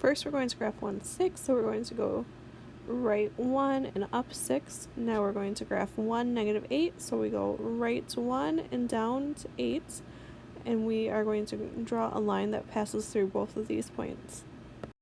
First we're going to graph 1, 6, so we're going to go right 1 and up 6. Now we're going to graph 1, negative 8, so we go right to 1 and down to 8. And we are going to draw a line that passes through both of these points.